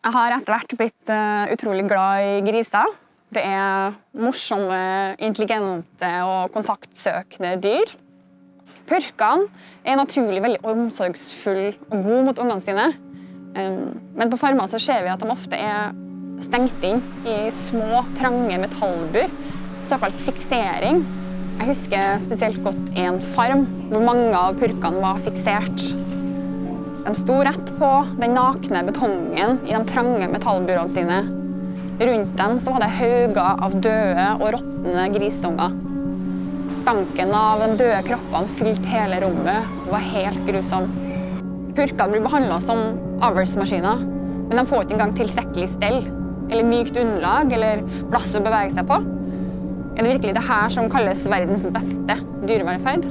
Jeg har etter hvert blitt uh, utrolig glad i griser. Det er morsomme, intelligente og kontaktsøkende dyr. Purkene er naturlig veldig omsorgsfulle og gode mot ungene sine. Men på farmer så ser vi at de ofte er stengt inn i små, trange metallbur. Såkalt fiksering. Jeg husker spesielt godt en farm hvor mange av purkene var fiksert. De sto rett på den nakne betongen i de trange metallburene sine. Rundt dem så var det hauger av døde og råtne grisunger. Stanken av de døde kroppene fylte hele rommet og var helt grusom. Purkene blir behandla som avlsmaskiner, men de får ikke engang tilstrekkelig stell eller mykt underlag eller plass å bevege seg på. Er det virkelig det her som kalles verdens beste dyrevelferd?